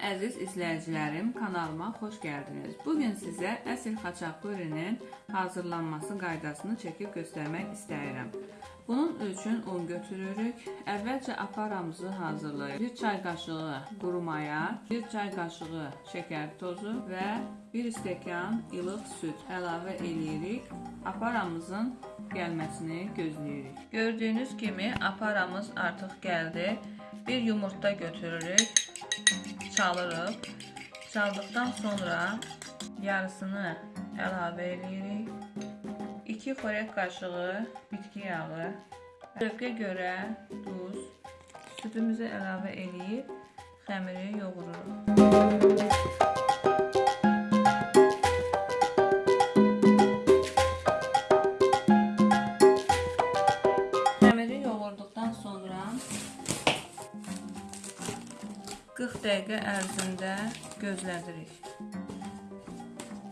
Əziz izləyicilərim, kanalıma xoş gəldiniz. Bugün sizə əsl xaçapurinin hazırlanması qaydasını çəkib göstərmək istəyirəm. Bunun üçün un götürürük. Əvvəlcə aparamızı hazırlayırıq. 1 çay qaşığı quru maya, 1 çay qaşığı şəkər tozu və 1 stəkan ilıq süd əlavə eləyirik. Aparamızın gəlməsini gözləyirik. Gördüyünüz kimi aparamız artıq gəldi. Bir yumurta götürürük çalırıq. Çaldıqdan sonra yarısını əlavə edirik. 2 xörək qaşığı bitki yağı, zövqə görə duz, südümüzü əlavə edib xəmiri yoğururuq. 40 dəqiqə ərzində gözlədirik.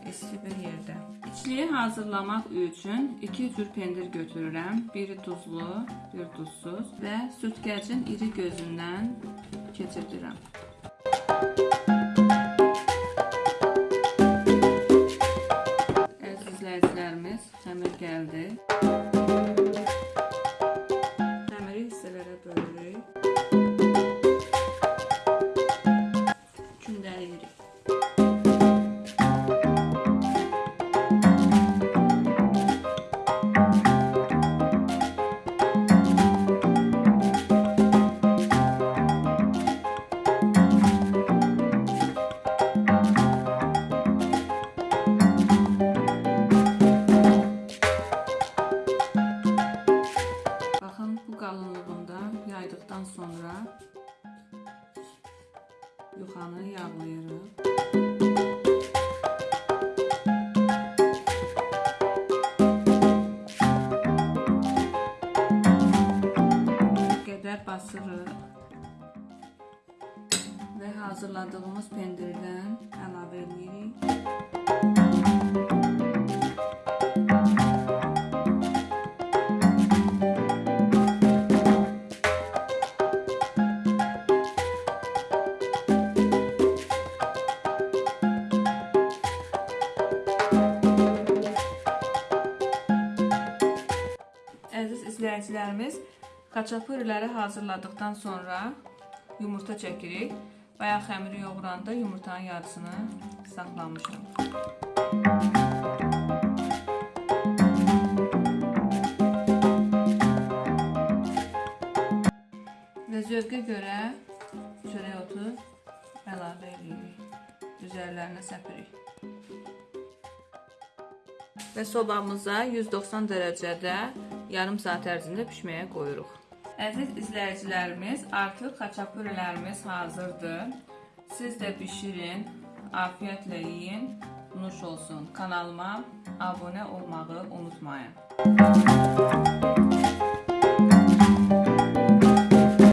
İsti bir yerdə. İçliyi hazırlamaq üçün 2 cür pendir götürürəm. Biri duzlu, bir duzsuz və sütkəcin iri gözündən keçirdirəm. Əziz る。Yuxanı yağlayırıq. qədər basırıq və hazırladığımız pendirdən əlavə edirik. İzləyicilərimiz, xaçapuriləri hazırladıqdan sonra yumurta çəkirik. Bayaq xəmiri yoğuranda yumurtanın yarısını saxlamışam. Və zövqə görə çörək otu əlavə edirik. Üzərlərinə səpirik. və sobamıza 190 dərəcədə yarım saat ərzində pişməyə qoyuruq. Əziz izləyicilərimiz, artıq xaçapurilərimiz hazırdır. Siz də bişirin, afiyətlə yeyin, nuş olsun. Kanalıma abunə olmağı unutmayın.